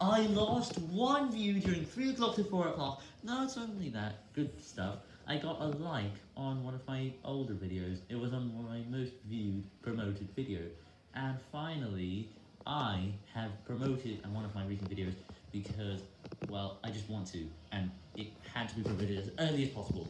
I lost one view during 3 o'clock to 4 o'clock. Not only that, good stuff, I got a like on one of my older videos. It was on my most viewed promoted video. And finally, I have promoted one of my recent videos because, well, I just want to, and it had to be promoted as early as possible.